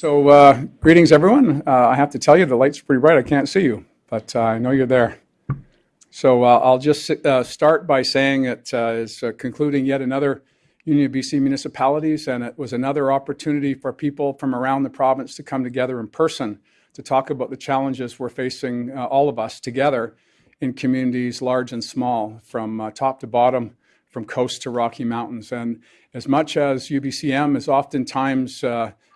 So uh, greetings, everyone. Uh, I have to tell you, the light's pretty bright. I can't see you, but uh, I know you're there. So uh, I'll just uh, start by saying it uh, is uh, concluding yet another Union of BC municipalities, and it was another opportunity for people from around the province to come together in person to talk about the challenges we're facing, all of us together, in communities large and small, from top to bottom, from coast to Rocky Mountains. And as much as UBCM is oftentimes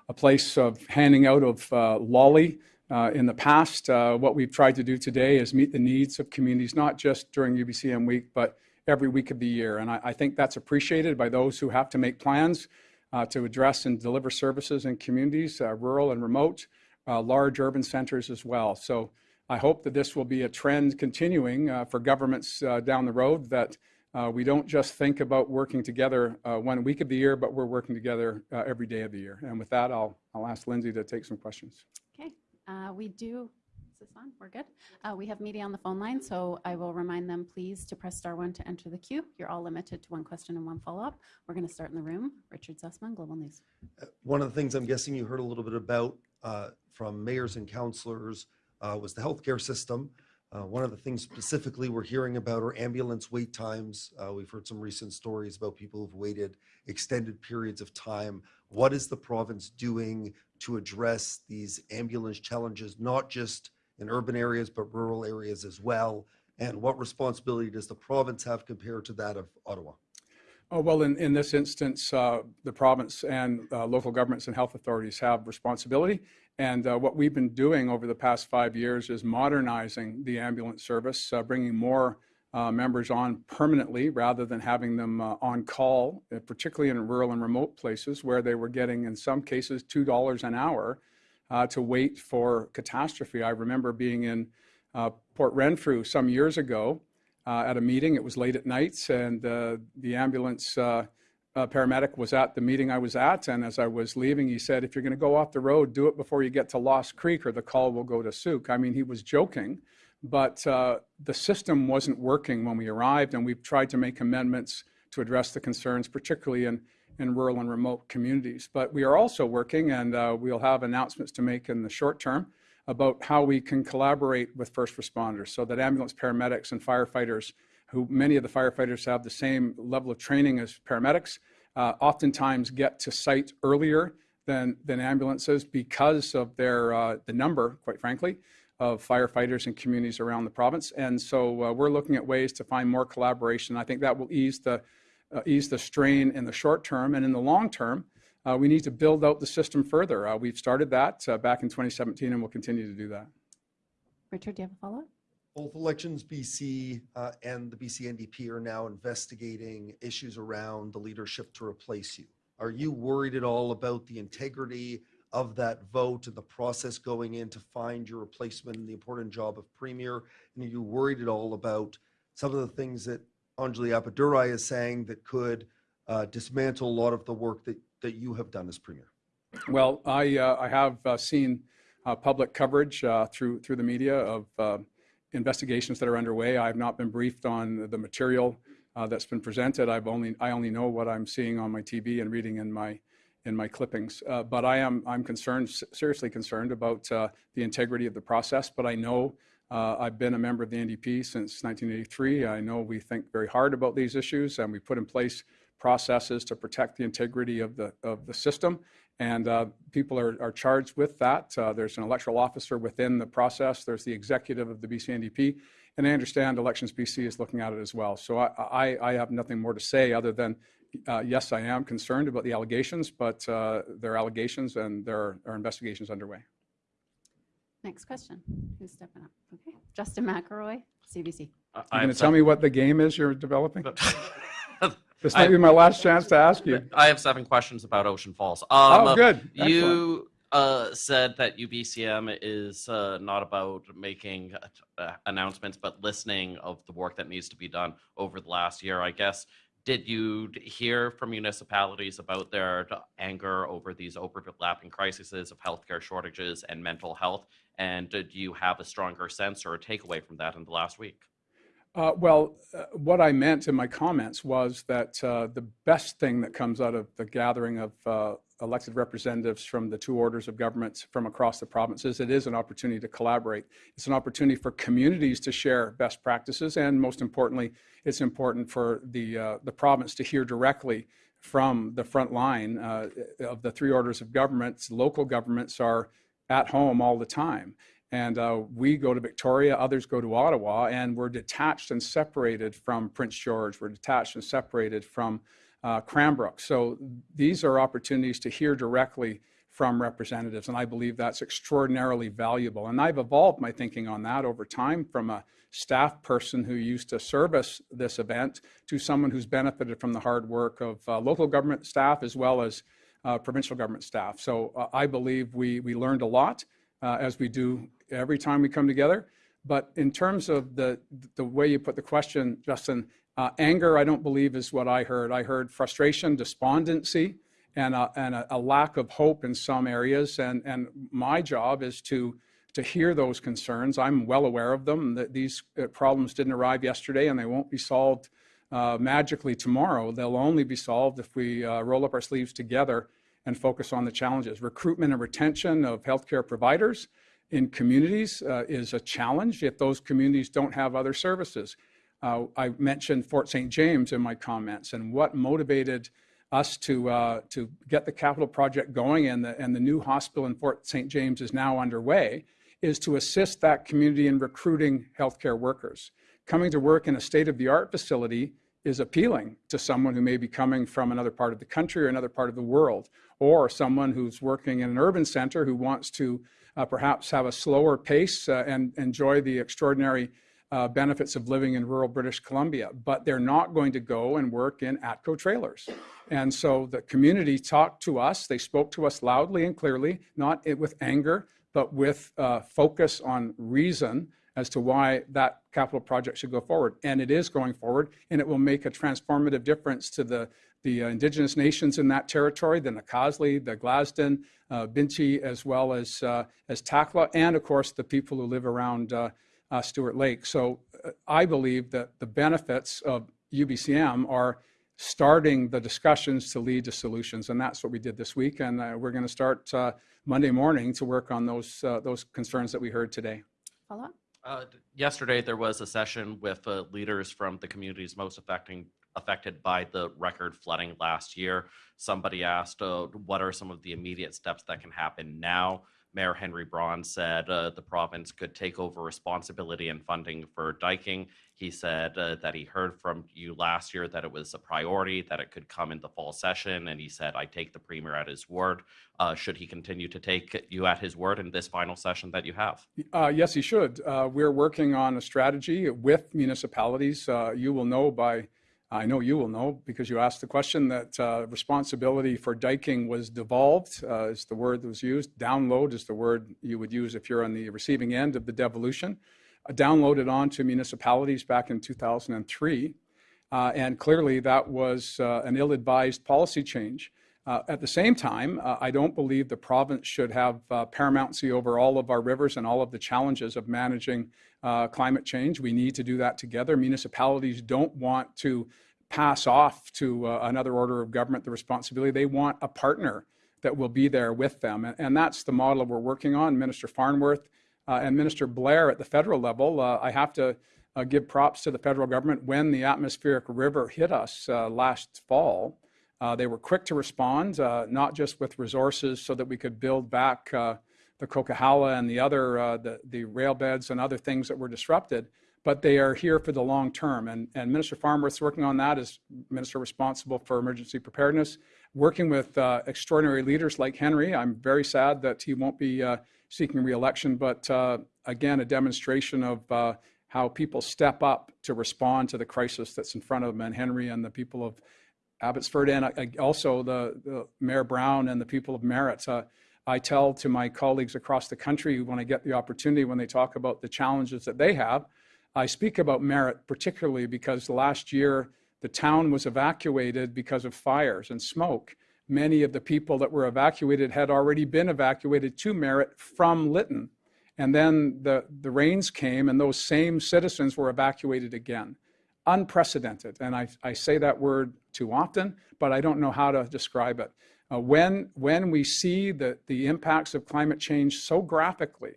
a place of handing out of uh, lolly uh, in the past. Uh, what we've tried to do today is meet the needs of communities, not just during UBCM week, but every week of the year. And I, I think that's appreciated by those who have to make plans uh, to address and deliver services in communities, uh, rural and remote, uh, large urban centers as well. So I hope that this will be a trend continuing for governments down the road that uh, we don't just think about working together uh, one week of the year, but we're working together uh, every day of the year. And with that, I'll, I'll ask Lindsay to take some questions. Okay, uh, we do, is this on? We're good. Uh, We have media on the phone line, so I will remind them, please, to press star one to enter the queue. You're all limited to one question and one follow-up. We're going to start in the room. Richard Zussman, Global News. One of the things I'm guessing you heard a little bit about uh, from mayors and councillors uh, was the healthcare system. Uh, One of the things specifically we're hearing about are ambulance wait times. Uh, We've heard some recent stories about people who've waited extended periods of time. What is the province doing to address these ambulance challenges, not just in urban areas, but rural areas as well? And what responsibility does the province have compared to that of Ottawa? Oh, well, in, in this instance, uh, the province and uh, local governments and health authorities have responsibility. And uh, what we've been doing over the past five years is modernizing the ambulance service, uh, bringing more uh, members on permanently rather than having them uh, on call, uh, particularly in rural and remote places where they were getting, in some cases, $2 an hour uh, to wait for catastrophe. I remember being in Port Renfrew some years ago at a meeting. It was late at night, and the ambulance uh, paramedic was at the meeting I was at, and as I was leaving, he said, if you're going to go off the road, do it before you get to Lost Creek or the call will go to Sooke. I mean, he was joking, but uh, the system wasn't working when we arrived, and we've tried to make amendments to address the concerns, particularly in, in rural and remote communities. But we are also working, and uh, we'll have announcements to make in the short term about how we can collaborate with first responders so that ambulance paramedics and firefighters who many of the firefighters have the same level of training as paramedics, uh, oftentimes get to site earlier than, than ambulances because of their, uh, the number, quite frankly, of firefighters and communities around the province. And so uh, we're looking at ways to find more collaboration. I think that will ease the, uh, ease the strain in the short term. And in the long term, uh, we need to build out the system further. Uh, we've started that back in 2017 and we'll continue to do that. Richard, do you have a follow-up? Both Elections BC uh, and the BC NDP are now investigating issues around the leadership to replace you. Are you worried at all about the integrity of that vote and the process going in to find your replacement and the important job of Premier? And are you worried at all about some of the things that Anjali Appadurai is saying that could uh, dismantle a lot of the work that, that you have done as Premier? Well, I, uh, I have uh, seen uh, public coverage uh, through, through the media of uh, investigations that are underway. I have not been briefed on the material uh, that's been presented. I've only I only know what I'm seeing on my TV and reading in my in my clippings. Uh, but I am I'm concerned, seriously concerned about uh, the integrity of the process. But I know uh, I've been a member of the NDP since 1983. I know we think very hard about these issues, and we put in place processes to protect the integrity of the of the system. And uh, people are, are charged with that. Uh, there's an electoral officer within the process. There's the executive of the BC NDP. And I understand Elections BC is looking at it as well. So I, I, I have nothing more to say other than, uh, yes, I am concerned about the allegations, but uh, there are allegations and there are investigations underway. Next question. Who's stepping up? Okay. Justin McElroy, CBC. You're going to tell me what the game is you're developing? This might be my last chance to ask you. I have seven questions about Ocean Falls. Um, oh, good. You uh, said that UBCM is uh, not about making uh, announcements, but listening of the work that needs to be done over the last year. I guess did you hear from municipalities about their anger over these overlapping crises of healthcare shortages and mental health? And did you have a stronger sense or a takeaway from that in the last week? Uh, well, uh, what I meant in my comments was that uh, the best thing that comes out of the gathering of uh, elected representatives from the two orders of governments from across the provinces. It is an opportunity to collaborate. It's an opportunity for communities to share best practices, and most importantly, it's important for the uh, the province to hear directly from the front line uh, of the three orders of governments. Local governments are at home all the time. And uh, we go to Victoria, others go to Ottawa, and we're detached and separated from Prince George. We're detached and separated from uh, Cranbrook. So these are opportunities to hear directly from representatives, and I believe that's extraordinarily valuable. And I've evolved my thinking on that over time from a staff person who used to service this event to someone who's benefited from the hard work of uh, local government staff as well as uh, provincial government staff. So uh, I believe we, we learned a lot uh, as we do every time we come together. But in terms of the, the way you put the question, Justin, uh, anger, I don't believe is what I heard. I heard frustration, despondency, and, a, and a, a lack of hope in some areas. And, and my job is to, to hear those concerns. I'm well aware of them, that these uh, problems didn't arrive yesterday and they won't be solved uh, magically tomorrow. They'll only be solved if we uh, roll up our sleeves together and focus on the challenges. Recruitment and retention of healthcare providers in communities uh, is a challenge if those communities don't have other services. Uh, I mentioned Fort St. James in my comments and what motivated us to, uh, to get the capital project going and the, and the new hospital in Fort St. James is now underway is to assist that community in recruiting healthcare workers. Coming to work in a state-of-the-art facility is appealing to someone who may be coming from another part of the country or another part of the world, or someone who's working in an urban center who wants to perhaps have a slower pace uh, and enjoy the extraordinary uh, benefits of living in rural British Columbia, but they're not going to go and work in ATCO trailers. And so the community talked to us, they spoke to us loudly and clearly, not with anger, but with uh, focus on reason as to why that capital project should go forward. And it is going forward, and it will make a transformative difference to the, the uh, indigenous nations in that territory, the Nak'azdli, the Glaston, uh, Binti, as well as, uh, as Takla, and of course the people who live around uh, uh, Stuart Lake. So uh, I believe that the benefits of UBCM are starting the discussions to lead to solutions, and that's what we did this week. And uh, we're going to start uh, Monday morning to work on those uh, those concerns that we heard today. Follow up? Uh, yesterday, there was a session with uh, leaders from the communities most affecting affected by the record flooding last year. Somebody asked, uh, "What are some of the immediate steps that can happen now?" Mayor Henry Braun said uh, the province could take over responsibility and funding for diking. He said uh, that he heard from you last year that it was a priority, that it could come in the fall session, and he said, "I take the premier at his word." Uh, should he continue to take you at his word in this final session that you have? Uh, yes, he should. Uh, we're working on a strategy with municipalities. Uh, you will know by, I know you will know because you asked the question that uh, responsibility for diking was devolved, uh, is the word that was used. Download is the word you would use if you're on the receiving end of the devolution. Uh, downloaded onto municipalities back in 2003. Uh, and clearly that was uh, an ill-advised policy change. Uh, At the same time, uh, I don't believe the province should have uh, paramountcy over all of our rivers and all of the challenges of managing uh, climate change. We need to do that together. Municipalities don't want to pass off to uh, another order of government the responsibility. They want a partner that will be there with them. And, and that's the model we're working on. Minister Farnworth uh, and Minister Blair at the federal level, I have to give props to the federal government when the atmospheric river hit us last fall. Uh, they were quick to respond, uh, not just with resources so that we could build back uh, the Coquihalla and the other, uh, the, the rail beds and other things that were disrupted, but they are here for the long term. And, and Minister Farnworth's working on that as minister responsible for emergency preparedness, working with uh, extraordinary leaders like Henry. I'm very sad that he won't be uh, seeking reelection, but again, a demonstration of how people step up to respond to the crisis that's in front of them. And Henry and the people of Abbotsford and uh, also the, the Mayor Brown and the people of Merritt. Uh, I tell to my colleagues across the country when I get the opportunity, when they talk about the challenges that they have, I speak about Merritt particularly because last year the town was evacuated because of fires and smoke. Many of the people that were evacuated had already been evacuated to Merritt from Lytton. And then the, the rains came and those same citizens were evacuated again unprecedented. And I, I say that word too often, but I don't know how to describe it. Uh, when, when we see the, the impacts of climate change so graphically,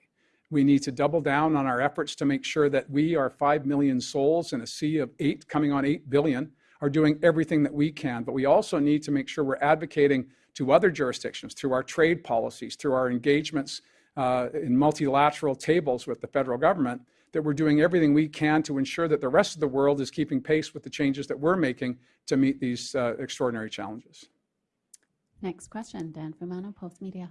we need to double down on our efforts to make sure that we are 5 million souls in a sea of 8, coming on 8 billion, are doing everything that we can. But we also need to make sure we're advocating to other jurisdictions through our trade policies, through our engagements uh, in multilateral tables with the federal government, that we're doing everything we can to ensure that the rest of the world is keeping pace with the changes that we're making to meet these uh, extraordinary challenges. Next question, Dan Fumano, Postmedia.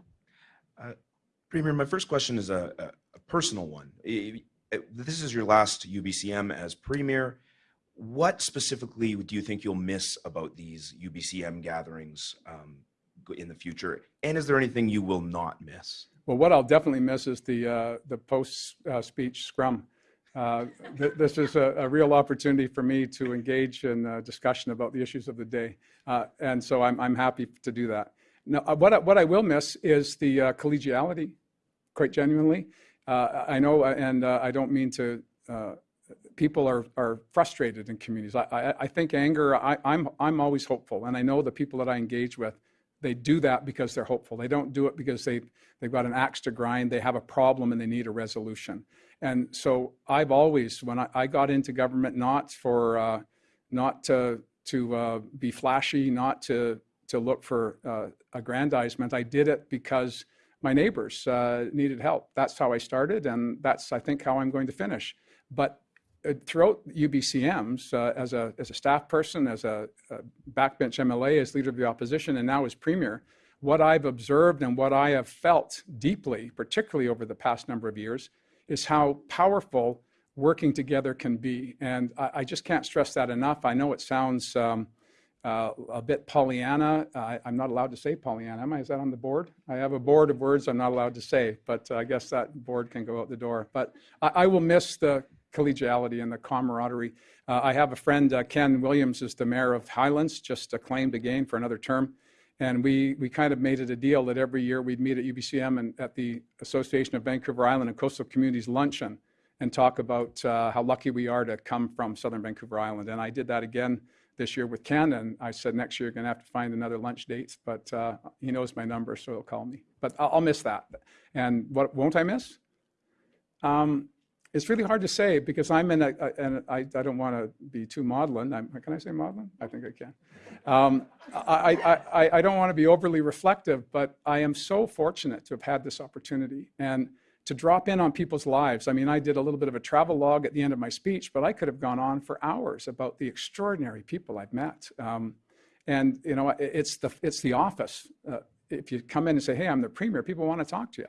Premier, my first question is a, a, a personal one. I- I- This is your last UBCM as Premier. What specifically do you think you'll miss about these UBCM gatherings um, go- in the future? And is there anything you will not miss? Well, what I'll definitely miss is the, uh, the post-speech scrum. Uh, th- This is a, a real opportunity for me to engage in uh, discussion about the issues of the day. Uh, And so I'm, I'm happy to do that. Now, uh, what I, what I will miss is the uh, collegiality, quite genuinely. Uh, I know, uh, and uh, I don't mean to, uh, people are, are frustrated in communities. I, I, I think anger, I, I'm, I'm always hopeful, and I know the people that I engage with, they do that because they're hopeful. They don't do it because they, they've got an axe to grind, they have a problem and they need a resolution. And so I've always, when I, I got into government, not for, uh, not to, to uh, be flashy, not to, to look for uh, aggrandizement, I did it because my neighbors uh, needed help. That's how I started, and that's, I think, how I'm going to finish. But throughout UBCMs, uh, as, a, as a staff person, as a, a backbench MLA, as leader of the opposition, and now as premier, what I've observed and what I have felt deeply, particularly over the past number of years, is how powerful working together can be. And I, I just can't stress that enough. I know it sounds um, uh, a bit Pollyanna. I, I'm not allowed to say Pollyanna, am I? Is that on the board? I have a board of words I'm not allowed to say, but uh, I guess that board can go out the door. But I, I will miss the collegiality and the camaraderie. Uh, I have a friend, uh, Ken Williams is the mayor of Highlands, just acclaimed again for another term. And we, we kind of made it a deal that every year we'd meet at UBCM and at the Association of Vancouver Island and Coastal Communities Luncheon and talk about uh, how lucky we are to come from Southern Vancouver Island. And I did that again this year with Ken, and I said next year you're going to have to find another lunch date, but uh, he knows my number, so he'll call me. But I'll, I'll miss that. And what won't I miss? Um, it's really hard to say because I'm in a, a- and I, I don't want to be too maudlin. I'm, can I say maudlin? I think I can. Um, I, I, I, don't want to be overly reflective, but I am so fortunate to have had this opportunity and to drop in on people's lives. I mean, I did a little bit of a travel log at the end of my speech, but I could have gone on for hours about the extraordinary people I've met. Um, and you know, it's the it's the office. Uh, if you come in and say, "Hey, I'm the premier," people want to talk to you.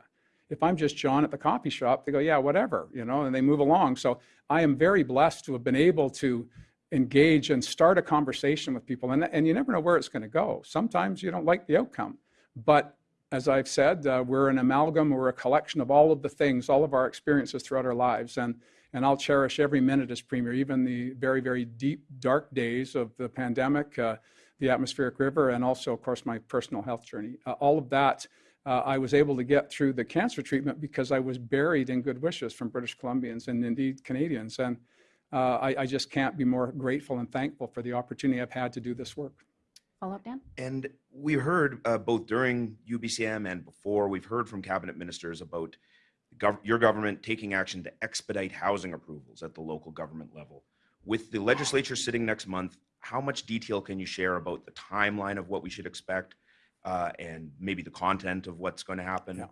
If I'm just John at the coffee shop, they go, "Yeah, whatever," you know, and they move along. So I am very blessed to have been able to engage and start a conversation with people. And and you never know where it's going to go. Sometimes you don't like the outcome, but as I've said, uh, we're an amalgam, we're a collection of all of the things, all of our experiences throughout our lives. And, and I'll cherish every minute as Premier, even the very, very deep, dark days of the pandemic, uh, the atmospheric river, and also, of course, my personal health journey. Uh, all of that uh, I was able to get through the cancer treatment because I was buried in good wishes from British Columbians and indeed Canadians. And uh, I, I just can't be more grateful and thankful for the opportunity I've had to do this work. Follow up, Dan? And we heard uh, both during UBCM and before, we've heard from cabinet ministers about gov- your government taking action to expedite housing approvals at the local government level. With the legislature sitting next month, how much detail can you share about the timeline of what we should expect uh, and maybe the content of what's going to happen? Yeah.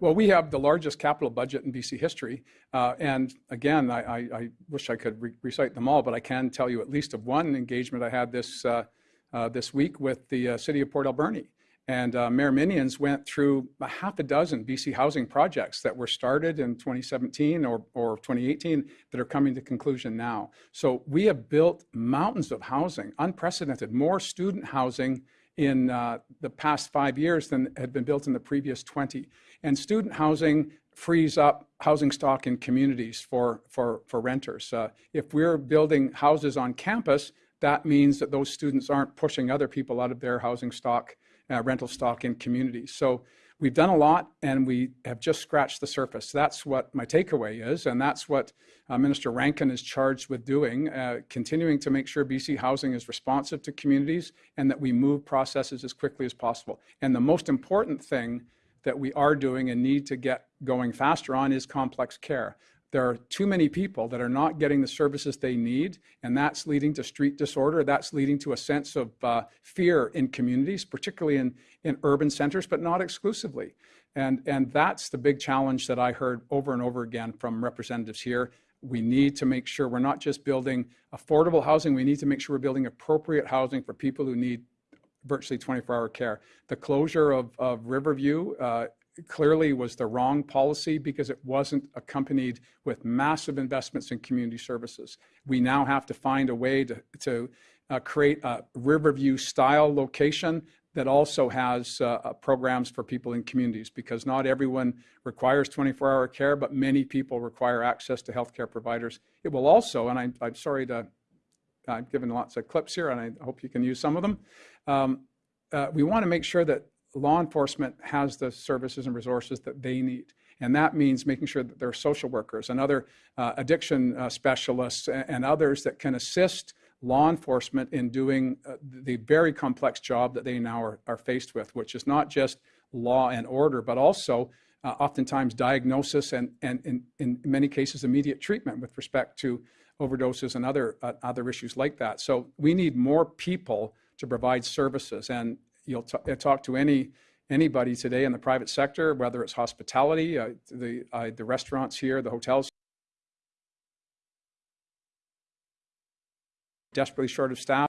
Well, we have the largest capital budget in BC history. Uh, and again, I, I, I wish I could re- recite them all, but I can tell you at least of one engagement I had this, uh, uh, this week with the uh, city of Port Alberni. And uh, Mayor Minions went through a half a dozen BC housing projects that were started in 2017 or, or 2018 that are coming to conclusion now. So we have built mountains of housing, unprecedented, more student housing in uh, the past five years than had been built in the previous 20. And student housing frees up housing stock in communities for, for, for renters. Uh, if we're building houses on campus, that means that those students aren't pushing other people out of their housing stock uh, rental stock in communities. So we've done a lot and we have just scratched the surface. That's what my takeaway is, and that's what uh, Minister Rankin is charged with doing, uh, continuing to make sure BC Housing is responsive to communities and that we move processes as quickly as possible. And the most important thing that we are doing and need to get going faster on is complex care. There are too many people that are not getting the services they need, and that's leading to street disorder. That's leading to a sense of uh, fear in communities, particularly in, in urban centers, but not exclusively. And, and that's the big challenge that I heard over and over again from representatives here. We need to make sure we're not just building affordable housing, we need to make sure we're building appropriate housing for people who need virtually 24-hour care. The closure of, of Riverview uh, clearly was the wrong policy because it wasn't accompanied with massive investments in community services. We now have to find a way to, to uh, create a Riverview-style location that also has uh, uh, programs for people in communities because not everyone requires 24-hour care, but many people require access to healthcare providers. It will also, and I, I'm sorry to, I've given lots of clips here, and I hope you can use some of them. Um, uh, we want to make sure that law enforcement has the services and resources that they need. And that means making sure that there are social workers and other uh, addiction uh, specialists and, and, others that can assist law enforcement in doing uh, the very complex job that they now are, are, faced with, which is not just law and order, but also uh, oftentimes diagnosis and, and in, in many cases, immediate treatment with respect to overdoses and other, uh, other issues like that. So we need more people to provide services. And you'll talk to any anybody today in the private sector, whether it's hospitality, uh, the uh, the restaurants here, the hotels, desperately short of staff.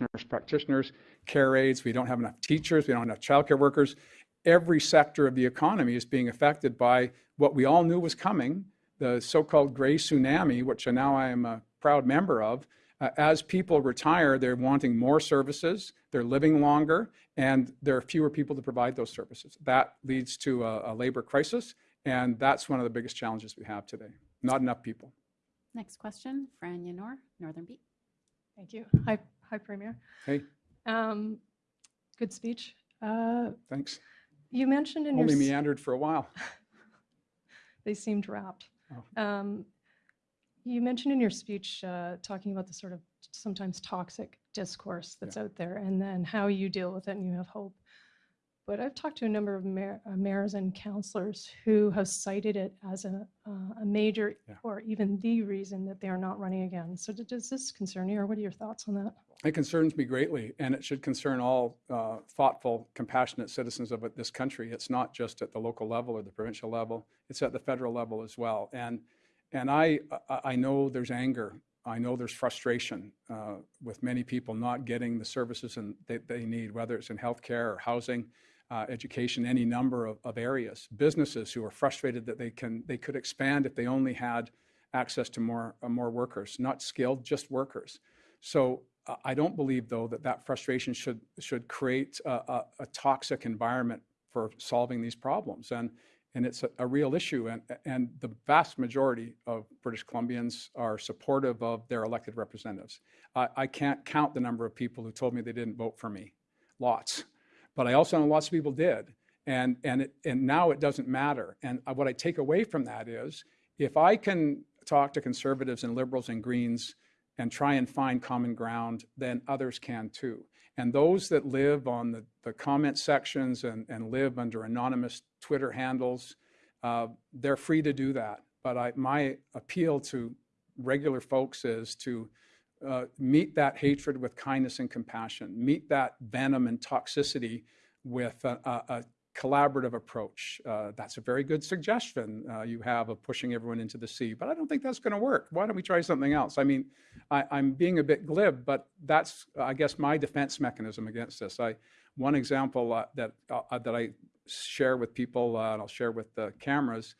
nurse practitioners, care aides, we don't have enough teachers, we don't have enough childcare workers. Every sector of the economy is being affected by what we all knew was coming, the so-called gray tsunami, which now I am a proud member of. Uh, as people retire, they're wanting more services, they're living longer, and there are fewer people to provide those services. That leads to a, a labor crisis, and that's one of the biggest challenges we have today. Not enough people. Next question, Fran Yanor, Northern Beat. Thank you. Hi, hi, Premier. Hey. Um, good speech. Uh, Thanks. you mentioned in Only your meandered for a while. they seemed wrapped. Oh. Um, you mentioned in your speech uh, talking about the sort of sometimes toxic discourse that's out there and then how you deal with it and you have hope. But I've talked to a number of mayor, uh, mayors and councillors who have cited it as a, uh, a major Yeah. or even the reason that they are not running again. So does this concern you or what are your thoughts on that? It concerns me greatly, and it should concern all uh, thoughtful, compassionate citizens of this country. It's not just at the local level or the provincial level; it's at the federal level as well. And and I I know there's anger. I know there's frustration uh, with many people not getting the services and that they need, whether it's in healthcare or housing, uh, education, any number of, of areas. Businesses who are frustrated that they can they could expand if they only had access to more uh, more workers, not skilled, just workers. So uh, I don't believe, though, that that frustration should should create a, a, a toxic environment for solving these problems. And and it's a, a, real issue. And and the vast majority of British Columbians are supportive of their elected representatives. I, I can't count the number of people who told me they didn't vote for me. Lots, but I also know lots of people did. And and it, and now it doesn't matter. And what I take away from that is, if I can talk to conservatives and liberals and Greens and try and find common ground, then others can too. And those that live on the, the comment sections and, and live under anonymous Twitter handles, uh, they're free to do that. But I, my appeal to regular folks is to uh, meet that hatred with kindness and compassion, meet that venom and toxicity with a, a, a collaborative approach. Uh, that's a very good suggestion uh, you have of pushing everyone into the sea, but I don't think that's going to work. Why don't we try something else? I mean, I, am being a bit glib, but that's, I guess, my defense mechanism against this. I, one example uh, that uh, that I share with people, uh, and I'll share with the cameras,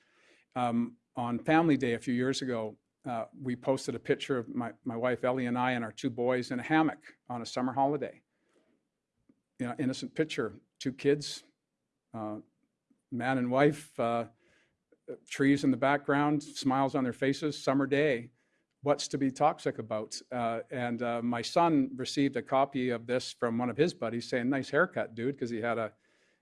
um, on Family Day a few years ago, uh, we posted a picture of my, my wife Ellie and I and our two boys in a hammock on a summer holiday. You know, innocent picture, two kids, man and wife, uh, trees in the background, smiles on their faces, summer day. what's to be toxic about? Uh, and uh, my son received a copy of this from one of his buddies saying, nice haircut, dude, because he had a,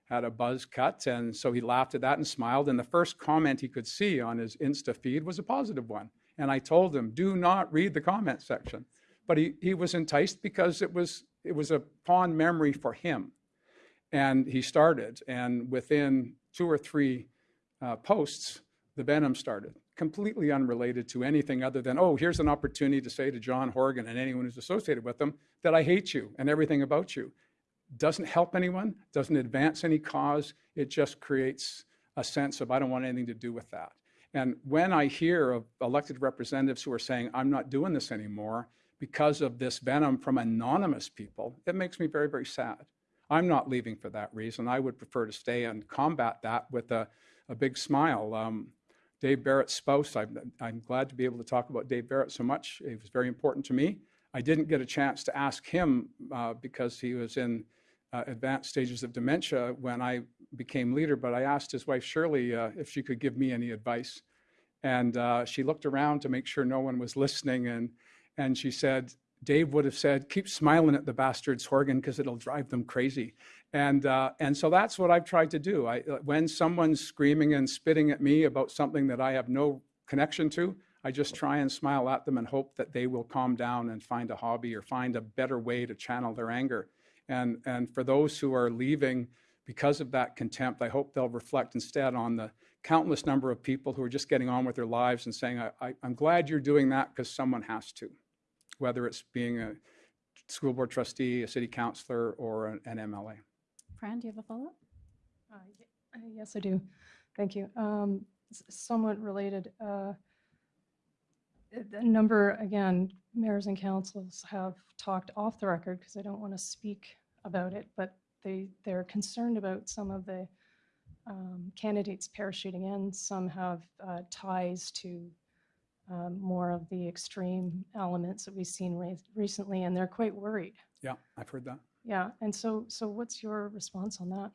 had a buzz cut. And so he laughed at that and smiled. And the first comment he could see on his Insta feed was a positive one. And I told him, do not read the comment section. But he, he was enticed because it was, it was a fond memory for him. And he started. And within two or three uh, posts, the venom started, completely unrelated to anything other than, oh, here's an opportunity to say to John Horgan and anyone who's associated with them that I hate you and everything about you. Doesn't help anyone, doesn't advance any cause. It just creates a sense of, I don't want anything to do with that. And when I hear of elected representatives who are saying, I'm not doing this anymore because of this venom from anonymous people, it makes me very, very sad. I'm not leaving for that reason. I would prefer to stay and combat that with a, a big smile. Um, Dave Barrett's spouse, I'm, I'm glad to be able to talk about Dave Barrett so much. He was very important to me. I didn't get a chance to ask him uh, because he was in uh, advanced stages of dementia when I became leader, but I asked his wife Shirley uh, if she could give me any advice. And uh, she looked around to make sure no one was listening, and, and she said, Dave would have said, keep smiling at the bastards, Horgan, because it'll drive them crazy. And, uh, and so that's what I've tried to do. I, uh, when someone's screaming and spitting at me about something that I have no connection to, I just try and smile at them and hope that they will calm down and find a hobby or find a better way to channel their anger. And, and for those who are leaving because of that contempt, I hope they'll reflect instead on the countless number of people who are just getting on with their lives and saying, I, I, I'm glad you're doing that because someone has to, whether it's being a school board trustee, a city councillor, or an, an MLA. Fran, do you have a follow-up? Uh, uh, Yes, I do. Thank you. Um, Somewhat related, uh, a number, again, mayors and councils have talked off the record because I don't want to speak about it, but they, they're concerned about some of the um, candidates parachuting in. Some have uh, ties to um, more of the extreme elements that we've seen re- recently, and they're quite worried. Yeah, I've heard that. Yeah, and so, so what's your response on that?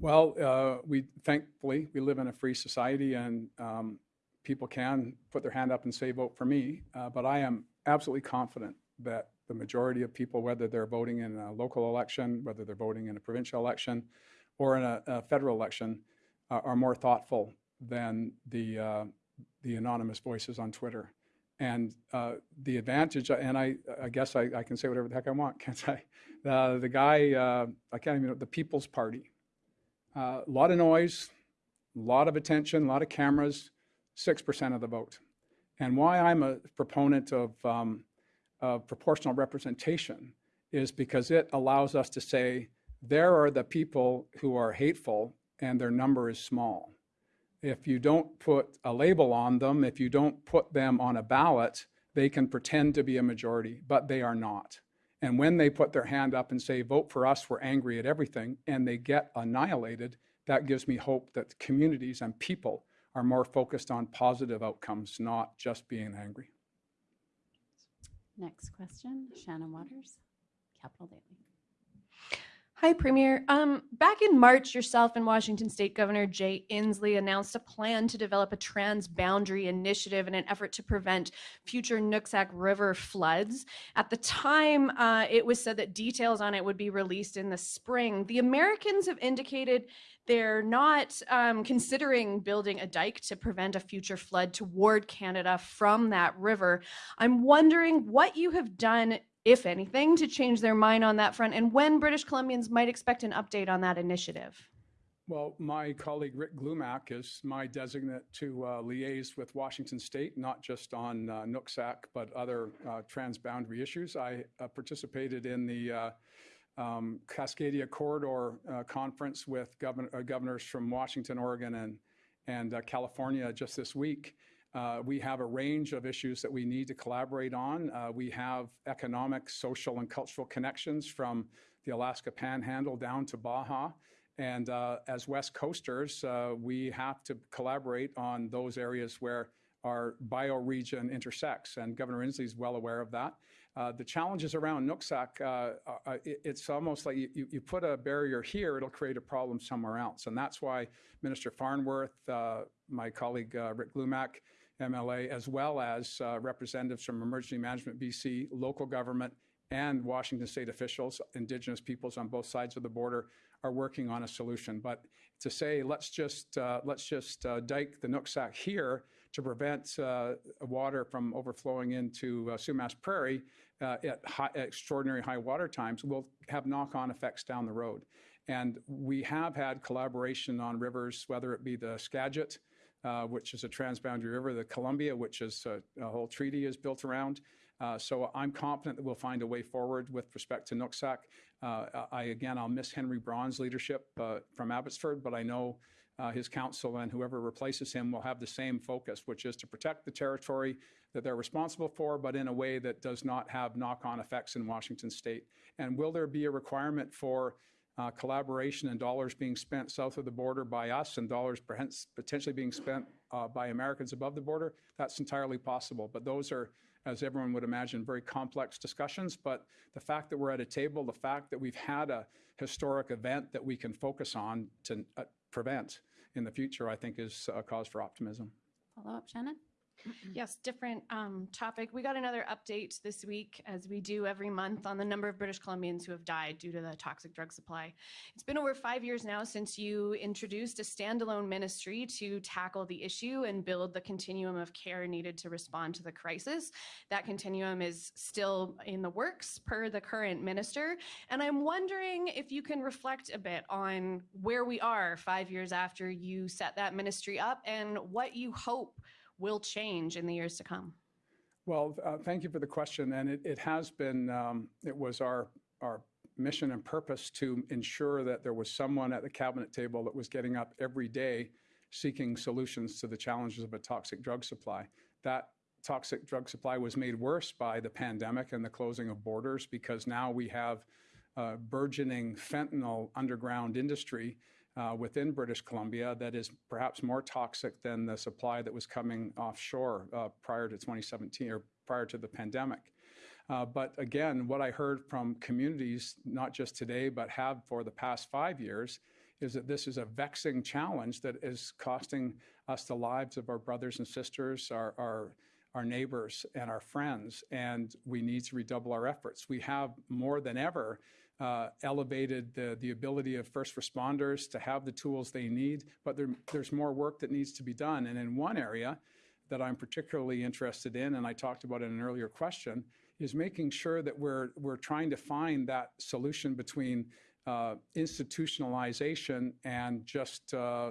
Well, uh, we thankfully we live in a free society, and um, people can put their hand up and say, "Vote for me." Uh, but I am absolutely confident that the majority of people, whether they're voting in a local election, whether they're voting in a provincial election, or in a, a federal election, uh, are more thoughtful than the uh, the anonymous voices on Twitter. And uh, the advantage, and I, I guess I, I can say whatever the heck I want, can't I? Uh, the guy, uh, I can't even know, the People's Party. A lot of noise, a lot of attention, a lot of cameras, 6% of the vote. And why I'm a proponent of, um, of proportional representation is because it allows us to say, there are the people who are hateful and their number is small. If you don't put a label on them, if you don't put them on a ballot, they can pretend to be a majority, but they are not. And when they put their hand up and say, vote for us, we're angry at everything, and they get annihilated, that gives me hope that communities and people are more focused on positive outcomes, not just being angry. Next question, Shannon Waters, Capital Daily. Hi, Premier. Um, back in March, yourself and Washington State Governor Jay Inslee announced a plan to develop a transboundary initiative in an effort to prevent future Nooksack River floods. At the time, uh, it was said that details on it would be released in the spring. The Americans have indicated they're not um, considering building a dike to prevent a future flood toward Canada from that river. I'm wondering what you have done if anything, to change their mind on that front, and when British Columbians might expect an update on that initiative. Well, my colleague Rick Glumac is my designate to uh, liaise with Washington State, not just on uh, Nooksack, but other uh, transboundary issues. I uh, participated in the uh, um, Cascadia Corridor uh, Conference with govern- governors from Washington, Oregon, and, and California just this week. Uh, we have a range of issues that we need to collaborate on. Uh, we have economic, social, and cultural connections from the Alaska Panhandle down to Baja. And uh, as West Coasters, uh, we have to collaborate on those areas where our bioregion intersects. And Governor Inslee is well aware of that. Uh, the challenges around Nooksack, uh, it, it's almost like you, you put a barrier here, it'll create a problem somewhere else. And that's why Minister Farnworth, my colleague Rick Glumac, MLA, as well as uh, representatives from Emergency Management BC, local government, and Washington state officials, Indigenous peoples on both sides of the border, are working on a solution. But to say let's just uh, let's just uh, dike the Nooksack here to prevent uh, water from overflowing into uh, Sumas Prairie uh, at high, extraordinary high water times will have knock-on effects down the road. And we have had collaboration on rivers, whether it be the Skagit, uh, which is a transboundary river, the Columbia, which is a, a whole treaty is built around. Uh, so I'm confident that we'll find a way forward with respect to Nooksack. Uh, I again, I'll miss Henry Braun's leadership uh, from Abbotsford, but I know uh, his council and whoever replaces him will have the same focus, which is to protect the territory that they're responsible for, but in a way that does not have knock-on effects in Washington State. And will there be a requirement for collaboration and dollars being spent south of the border by us and dollars potentially being spent uh, by Americans above the border? That's entirely possible. But those are, as everyone would imagine, very complex discussions. But the fact that we're at a table, the fact that we've had a historic event that we can focus on to uh, prevent in the future, I think is a cause for optimism. Follow up, Shannon? Yes, different um, topic. We got another update this week, as we do every month, on the number of British Columbians who have died due to the toxic drug supply. It's been over five years now since you introduced a standalone ministry to tackle the issue and build the continuum of care needed to respond to the crisis. That continuum is still in the works per the current minister. And I'm wondering if you can reflect a bit on where we are five years after you set that ministry up and what you hope will change in the years to come? Well, uh, thank you for the question. And it, it has been, um, it was our, our mission and purpose to ensure that there was someone at the cabinet table that was getting up every day seeking solutions to the challenges of a toxic drug supply. That toxic drug supply was made worse by the pandemic and the closing of borders because now we have a burgeoning fentanyl underground industry uh, within British Columbia that is perhaps more toxic than the supply that was coming offshore uh, prior to 2017 or prior to the pandemic. Uh, but again, what I heard from communities, not just today, but have for the past five years, is that this is a vexing challenge that is costing us the lives of our brothers and sisters, our, our, our neighbors, and our friends, and we need to redouble our efforts. We have more than ever elevated the, the ability of first responders to have the tools they need, but there, there's more work that needs to be done. And in one area that I'm particularly interested in, and I talked about in an earlier question, is making sure that we're, we're trying to find that solution between uh, institutionalization and just uh,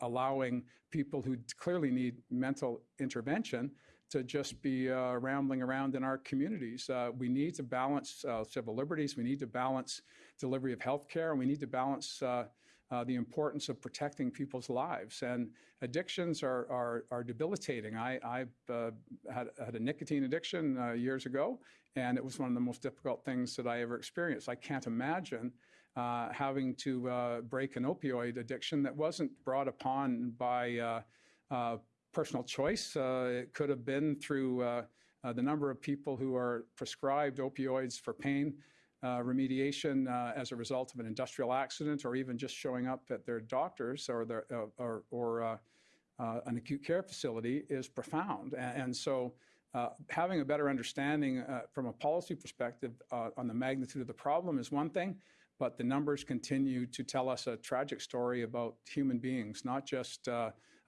allowing people who clearly need mental intervention to just be uh, rambling around in our communities. Uh, we need to balance uh, civil liberties. We need to balance delivery of health care. And we need to balance uh, uh, the importance of protecting people's lives. And addictions are, are, are debilitating. I, I uh, had, had a nicotine addiction years ago, and it was one of the most difficult things that I ever experienced. I can't imagine having to break an opioid addiction that wasn't brought upon by personal choice. Uh, it could have been through uh, uh, the number of people who are prescribed opioids for pain uh, remediation uh, as a result of an industrial accident or even just showing up at their doctor's or, their, uh, or, or an acute care facility is profound. And, and so having a better understanding from a policy perspective on the magnitude of the problem is one thing, but the numbers continue to tell us a tragic story about human beings, not just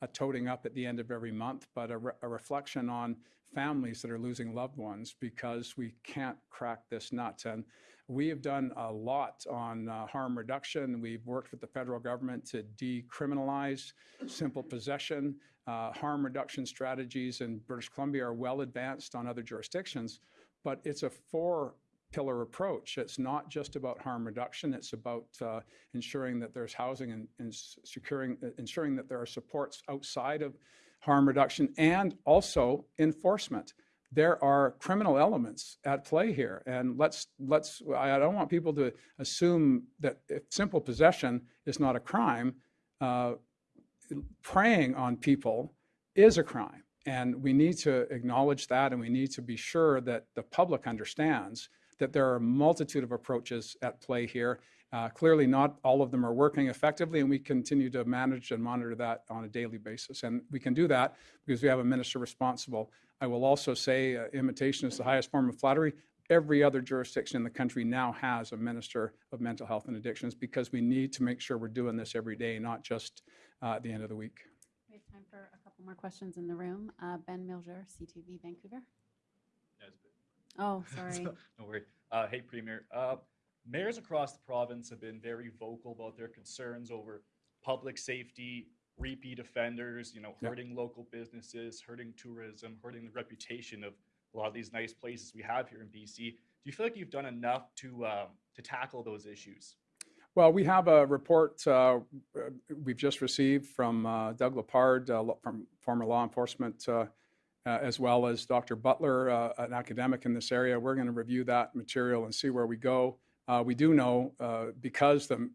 a toting up at the end of every month, but a, re a, reflection on families that are losing loved ones because we can't crack this nut. And we have done a lot on uh, harm reduction. We've worked with the federal government to decriminalize simple possession. Uh, harm reduction strategies in British Columbia are well advanced on other jurisdictions, but it's a four pillar approach. It's not just about harm reduction. It's about uh, ensuring that there's housing and, and securing, uh, ensuring that there are supports outside of harm reduction and also enforcement. There are criminal elements at play here, and let's let's. I don't want people to assume that simple possession is not a crime. Uh, preying on people is a crime, and we need to acknowledge that, and we need to be sure that the public understands that there are a multitude of approaches at play here. Uh, Clearly, not all of them are working effectively, and we continue to manage and monitor that on a daily basis. And we can do that because we have a minister responsible. I will also say, uh, imitation is the highest form of flattery. Every other jurisdiction in the country now has a minister of mental health and addictions because we need to make sure we're doing this every day, not just uh, at the end of the week. We have time for a couple more questions in the room. Uh, Ben Miljure, CTV Vancouver. Oh, sorry. No worry. Uh, hey, Premier. Uh, mayors across the province have been very vocal about their concerns over public safety, repeat offenders, you know, Yeah. hurting local businesses, hurting tourism, hurting the reputation of a lot of these nice places we have here in BC. Do you feel like you've done enough to um, to tackle those issues? Well, we have a report uh, uh, we've just received from uh, Doug LePard, uh, from former law enforcement, uh, uh, as well as Dr. Butler, uh, an academic in this area. We're going to review that material and see where we go. Uh, we do know uh, because the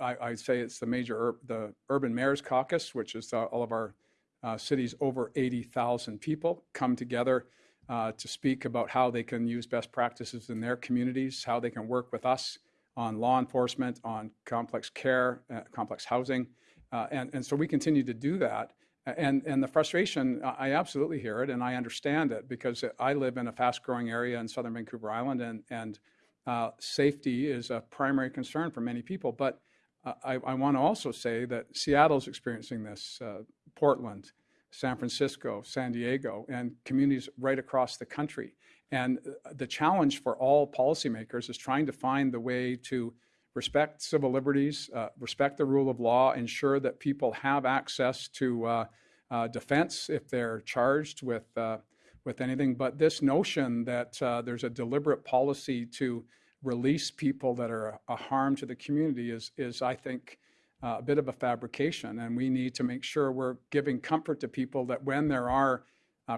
I, I say it's the major ur- the Urban Mayors Caucus, which is uh, all of our uh, cities over 80,000 people come together uh, to speak about how they can use best practices in their communities, how they can work with us on law enforcement, on complex care, uh, complex housing. Uh, and, and so we continue to do that. And, and the frustration, I absolutely hear it and I understand it because I live in a fast growing area in southern Vancouver Island and, and uh, safety is a primary concern for many people. But I, I want to also say that Seattle's experiencing this, uh, Portland, San Francisco, San Diego, and communities right across the country. And uh, the challenge for all policymakers is trying to find the way to respect civil liberties, uh, respect the rule of law, ensure that people have access to uh, uh, defense if they're charged with uh, with anything. But this notion that uh, there's a deliberate policy to release people that are a harm to the community is is I think uh, a bit of a fabrication, and we need to make sure we're giving comfort to people that when there are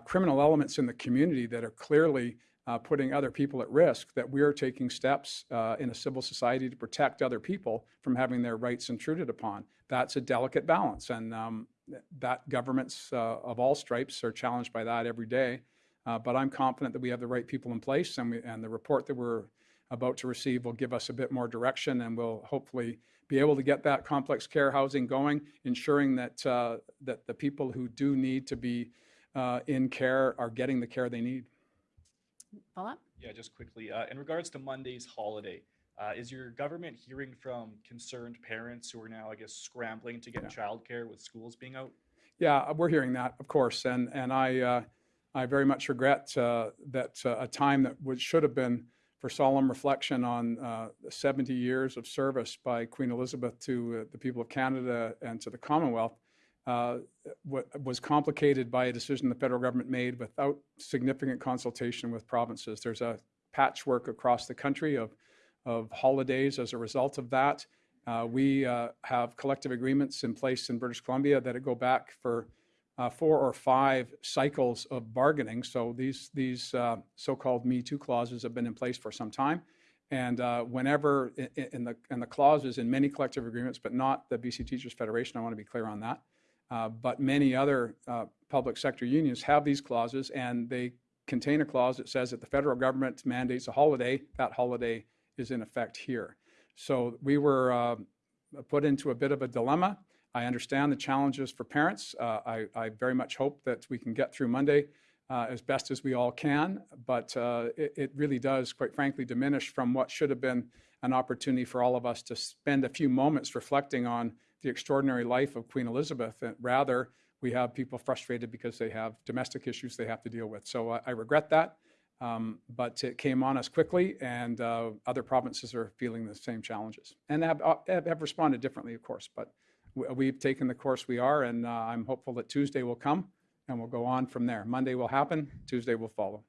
criminal elements in the community that are clearly uh, putting other people at risk, that we are taking steps uh, in a civil society to protect other people from having their rights intruded upon. That's a delicate balance, and um, that governments uh, of all stripes are challenged by that every day. Uh, but I'm confident that we have the right people in place, and, we, and the report that we're about to receive will give us a bit more direction, and we'll hopefully be able to get that complex care housing going, ensuring that uh, that the people who do need to be uh, in care are getting the care they need. Follow up? Yeah, just quickly. Uh, in regards to Monday's holiday, uh, is your government hearing from concerned parents who are now, I guess, scrambling to get childcare with schools being out? Yeah, we're hearing that, of course, and and I uh, I very much regret uh, that uh, a time that would should have been for solemn reflection on uh, 70 years of service by Queen Elizabeth to uh, the people of Canada and to the Commonwealth uh, was complicated by a decision the federal government made without significant consultation with provinces. There's a patchwork across the country of of holidays as a result of that. Uh, we uh, have collective agreements in place in British Columbia that go back for uh, four or five cycles of bargaining. So these these uh, so-called Me Too clauses have been in place for some time. And uh, whenever i- i- in the in the clauses in many collective agreements, but not the BC Teachers Federation, I want to be clear on that. Uh, but many other uh, public sector unions have these clauses, and they contain a clause that says that the federal government mandates a holiday. That holiday is in effect here. So we were uh, put into a bit of a dilemma. I understand the challenges for parents. Uh, I, I very much hope that we can get through Monday uh, as best as we all can, but it, it really does, quite frankly, diminish from what should have been an opportunity for all of us to spend a few moments reflecting on the extraordinary life of Queen Elizabeth. And rather, we have people frustrated because they have domestic issues they have to deal with. So I, I regret that. Um, but it came on us quickly, and uh, other provinces are feeling the same challenges and have, uh, have, have responded differently, of course. But we- we've taken the course we are, and uh, I'm hopeful that Tuesday will come and we'll go on from there. Monday will happen, Tuesday will follow.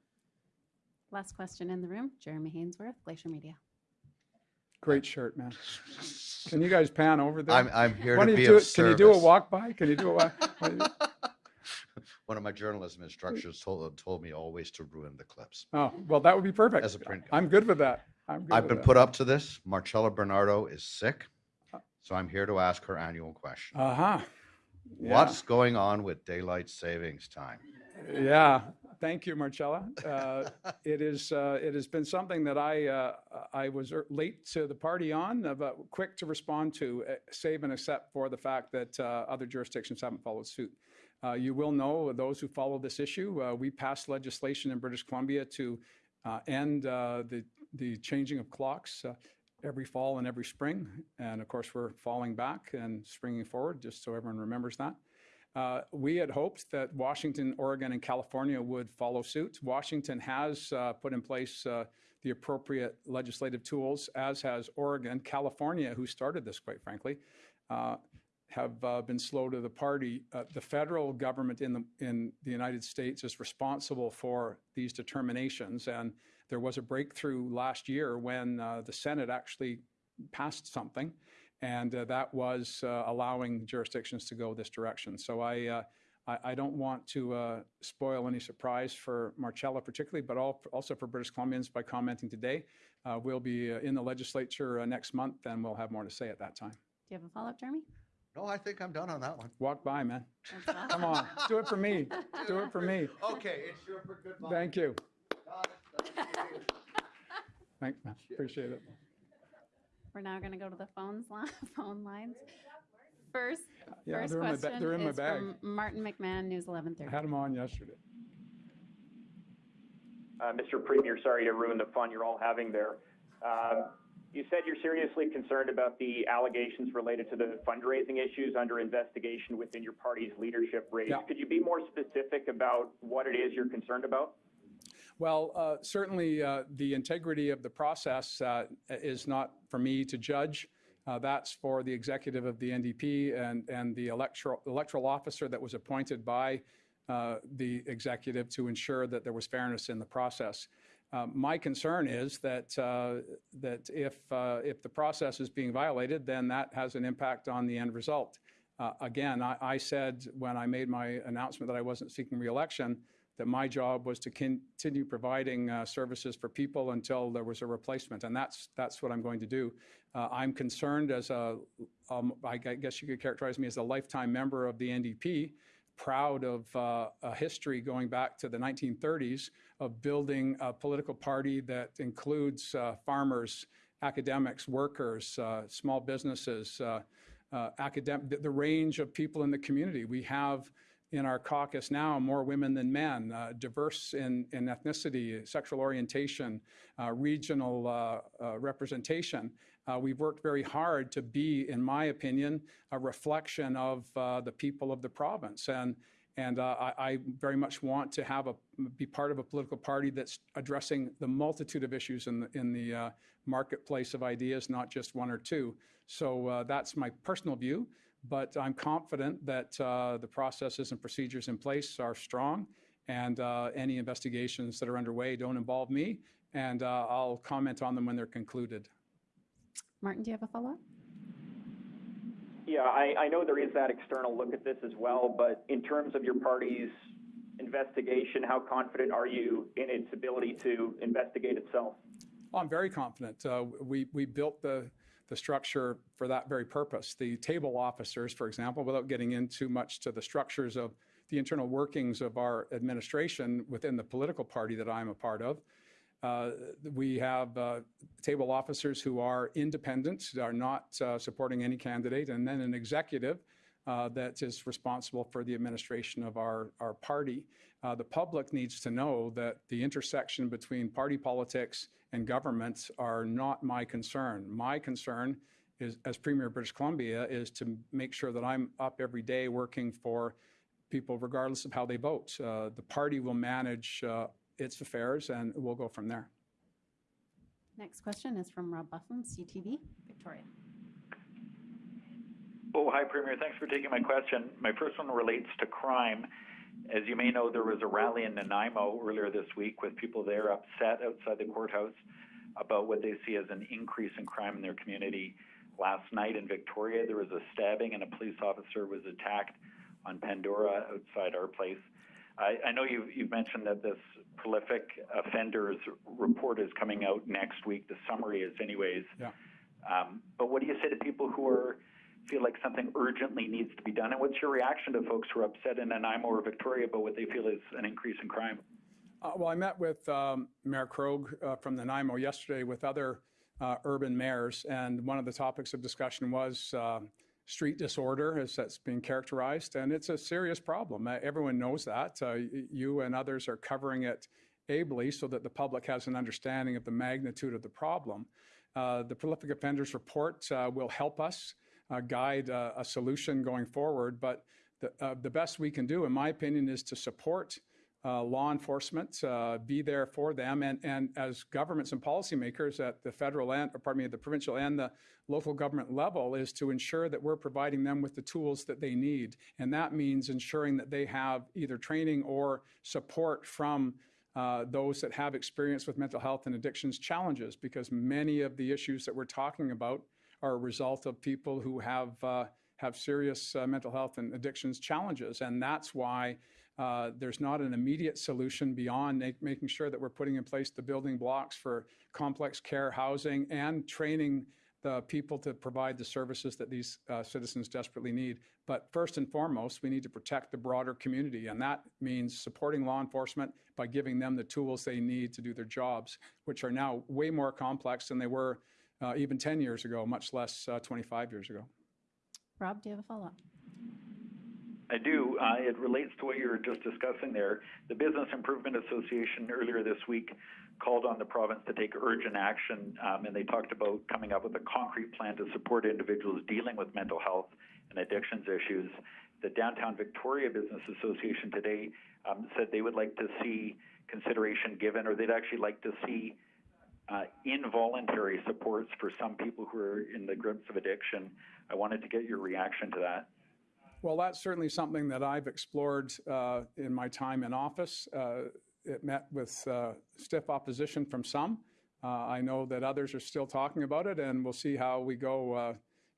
Last question in the room, Jeremy Hainsworth, Glacier Media. Great shirt, man. Can you guys pan over there? I'm, I'm here Why to be do of it? Can you do a walk by? Can you do a walk? One of my journalism instructors told, told me always to ruin the clips. Oh, well, that would be perfect. As a print I'm good with that. I'm good I've with been that. put up to this. Marcella Bernardo is sick, so I'm here to ask her annual question. Uh-huh. Yeah. What's going on with daylight savings time? Yeah, Thank you, Marcella. Uh, It is, uh, it has been something that I, uh, I was er- late to the party on, uh, but quick to respond to, uh, save and except for the fact that uh, other jurisdictions haven't followed suit. You will know, those who follow this issue, we passed legislation in British Columbia to end the, the changing of clocks every fall and every spring. And of course, we're falling back and springing forward, just so everyone remembers that. Uh, we had hoped that Washington, Oregon, and California would follow suit. Washington has uh, put in place uh, the appropriate legislative tools, as has Oregon. California, who started this, quite frankly, uh, have uh, been slow to the party. Uh, the federal government in the in the United States is responsible for these determinations, and there was a breakthrough last year when the Senate actually passed something, and uh, that was uh, allowing jurisdictions to go this direction. So I. Uh, I, I don't want to uh, spoil any surprise for Marcella particularly, but al- also for British Columbians by commenting today. Uh, we'll be uh, in the legislature uh, next month, and we'll have more to say at that time. Do you have a follow-up, Jeremy? No, I think I'm done on that one. Walk by, man. Come on, do it for me. Do it for me. Okay, it's your for good luck. Thank you. Thank you. Thanks, man. Appreciate it. We're now going to go to the phones, li- phone lines. First, Yeah, first they're in my ba- question they're in my is bag. from Martin McMahon, News I 1130. had them on yesterday. Uh, Mr. Premier, sorry to ruin the fun you're all having there. Um, You said you're seriously concerned about the allegations related to the fundraising issues under investigation within your party's leadership race. Yeah. Could you be more specific about what it is you're concerned about? Well, uh, certainly uh, the integrity of the process uh, is not for me to judge. Uh, That's for the executive of the NDP and, and the electoral, electoral officer that was appointed by uh, the executive to ensure that there was fairness in the process. Uh, My concern is that, that if, if the process is being violated, then that has an impact on the end result. Again, I, I said when I made my announcement that I wasn't seeking reelection, that my job was to continue providing uh, services for people until there was a replacement, and that's that's what I'm going to do. Uh, I'm concerned as a, um, I guess you could characterize me as a lifetime member of the NDP, proud of uh, a history going back to the 1930s of building a political party that includes uh, farmers, academics, workers, uh, small businesses, uh, academic, the range of people in the community. We have in our caucus now more women than men, uh, diverse in, in ethnicity, sexual orientation, uh, regional uh, uh, representation. Uh, we've worked very hard to be, in my opinion, a reflection of uh, the people of the province. And, and I, I very much want to have a, be part of a political party that's addressing the multitude of issues in the, in the marketplace of ideas, not just one or two. So that's my personal view but I'm confident that uh, the processes and procedures in place are strong, and uh, any investigations that are underway don't involve me, and uh, I'll comment on them when they're concluded. Martin, do you have a follow-up? Yeah, I, I know there is that external look at this as well, but in terms of your party's investigation, how confident are you in its ability to investigate itself? Well, I'm very confident. Uh, we, we built the, the structure for that very purpose. The table officers, for example, without getting into much to the structures of the internal workings of our administration within the political party that I'm a part of, uh, we have uh, table officers who are independent, are not uh, supporting any candidate, and then an executive uh, that is responsible for the administration of our, our party. Uh, the public needs to know that the intersection between party politics and governments are not my concern. My concern is, as Premier of British Columbia, is to make sure that I'm up every day working for people regardless of how they vote. Uh, the party will manage uh, its affairs and we'll go from there. Next question is from Rob Buffam, CTV, Victoria. Oh, hi, Premier. Thanks for taking my question. My first one relates to crime. As you may know, there was a rally in Nanaimo earlier this week with people there upset outside the courthouse about what they see as an increase in crime in their community. Last night in Victoria, there was a stabbing and a police officer was attacked on Pandora outside our place. I, I know you've, you've mentioned that this prolific offenders report is coming out next week. The summary is, anyways. Yeah. Um, but what do you say to people who are feel like something urgently needs to be done? And what's your reaction to folks who are upset in Nanaimo or Victoria about what they feel is an increase in crime? Uh, Well, I met with um, Mayor Krog uh, from Nanaimo yesterday with other uh, urban mayors, and one of the topics of discussion was uh, street disorder, as that's being characterized, and it's a serious problem. Uh, Everyone knows that. Uh, You and others are covering it ably so that the public has an understanding of the magnitude of the problem. The prolific offenders report will help us uh, guide uh, a solution going forward, but the, uh, the best we can do, in my opinion, is to support uh, law enforcement, be there for them, and, and as governments and policymakers at the federal and, pardon me, the provincial and the local government level, is to ensure that we're providing them with the tools that they need, and that means ensuring that they have either training or support from uh, those that have experience with mental health and addictions challenges, because many of the issues that we're talking about are a result of people who have uh, have serious uh, mental health and addictions challenges, and that's why uh, there's not an immediate solution beyond make, making sure that we're putting in place the building blocks for complex care housing and training the people to provide the services that these uh, citizens desperately need. But first and foremost, we need to protect the broader community, and that means supporting law enforcement by giving them the tools they need to do their jobs, which are now way more complex than they were uh, even 10 years ago, much less uh, 25 years ago. Rob, do you have a follow-up? I do. Uh, it relates to what you were just discussing there. The Business Improvement Association earlier this week called on the province to take urgent action, um, and they talked about coming up with a concrete plan to support individuals dealing with mental health and addictions issues. The Downtown Victoria Business Association today um, said they would like to see consideration given, or they'd actually like to see uh, involuntary supports for some people who are in the grips of addiction. I wanted to get your reaction to that. Well, that's certainly something that I've explored uh, in my time in office. Uh, it met with uh, stiff opposition from some. Uh, I know that others are still talking about it, and we'll see how we go uh,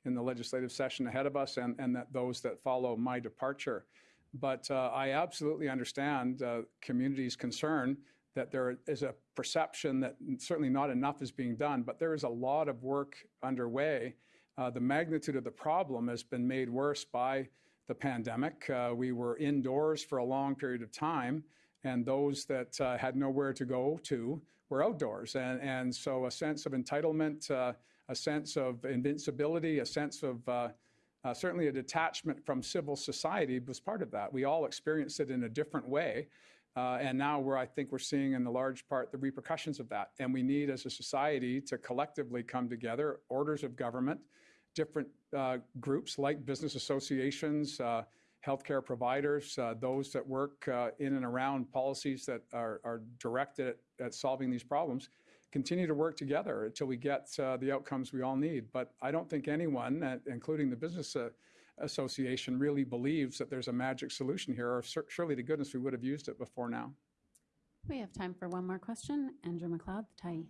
in the legislative session ahead of us and, and that those that follow my departure. But uh, I absolutely understand communities' concern that there is a perception that certainly not enough is being done, but there is a lot of work underway. Uh, the magnitude of the problem has been made worse by the pandemic. Uh, we were indoors for a long period of time, and those that uh, had nowhere to go to were outdoors. And, and so a sense of entitlement, uh, a sense of invincibility, a sense of uh, uh, certainly a detachment from civil society was part of that. We all experienced it in a different way. Uh, and now we're, I think we're seeing in the large part the repercussions of that. And we need as a society to collectively come together, orders of government, different uh, groups like business associations, uh, healthcare providers, uh, those that work uh, in and around policies that are, are directed at, at solving these problems, continue to work together until we get uh, the outcomes we all need. But I don't think anyone, including the business association, really believes that there's a magic solution here, or sur- surely to goodness we would have used it before now. We have time for one more question. Andrew MacLeod, the Tyee.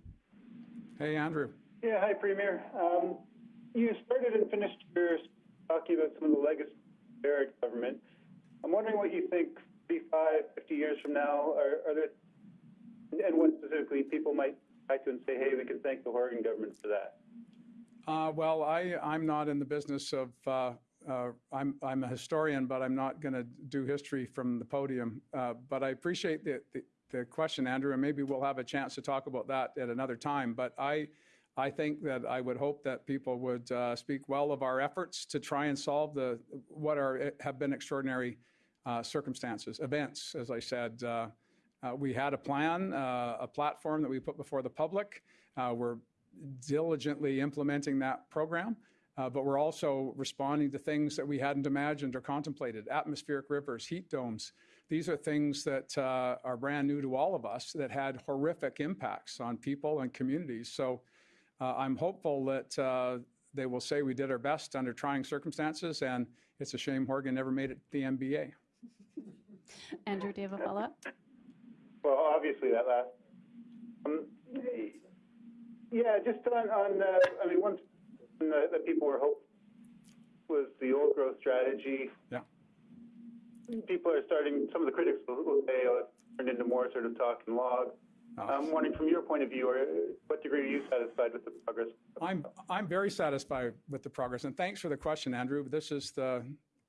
Hey, Andrew. Yeah, hi, Premier. Um, you started and finished your talking about some of the legacy of the Barrett government. I'm wondering what you think 35, 50 years from now are, are there, and what specifically people might back to and say, hey, we can thank the Horgan government for that. Uh, well, I, I'm not in the business of, uh, uh, I'm, I'm a historian, but I'm not going to do history from the podium. Uh, but I appreciate the, the, the question, Andrew, and maybe we'll have a chance to talk about that at another time. But I, I think that I would hope that people would uh, speak well of our efforts to try and solve the what are have been extraordinary uh, circumstances, events. As I said, uh, uh, we had a plan, a platform that we put before the public. We're diligently implementing that program, uh, but we're also responding to things that we hadn't imagined or contemplated. Atmospheric rivers, heat domes. These are things that uh, are brand new to all of us that had horrific impacts on people and communities. So. Uh, I'm hopeful that uh, they will say we did our best under trying circumstances, and it's a shame Horgan never made it to the NBA. Andrew, do you have a follow-up? Well, obviously that last. Um, yeah, just on, on uh, I mean, one thing that that people were hoping was the old growth strategy. Yeah. People are starting, some of the critics will, say, oh, it's turned into more sort of talk and log. I'm wondering from your point of view, or uh, what degree are you satisfied with the progress? I'm I'm very satisfied with the progress, and thanks for the question, Andrew. This is the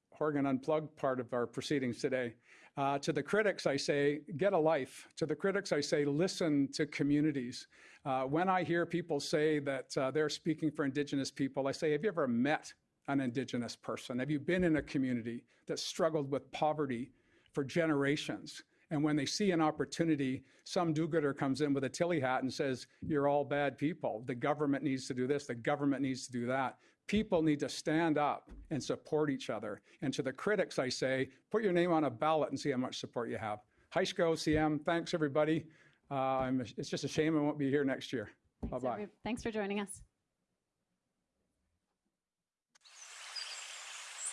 Horgan Unplugged part of our proceedings today. Uh, to the critics, I say, get a life. To the critics, I say, listen to communities. Uh, when I hear people say that uh, they're speaking for Indigenous people, I say, have you ever met an Indigenous person? Have you been in a community that struggled with poverty for generations? And when they see an opportunity, some do-gooder comes in with a tilly hat and says, you're all bad people. The government needs to do this. The government needs to do that. People need to stand up and support each other. And to the critics, I say, put your name on a ballot and see how much support you have. Heishko, CM, thanks everybody. Uh, it's just a shame I won't be here next year. Bye-bye. every- Thanks for joining us.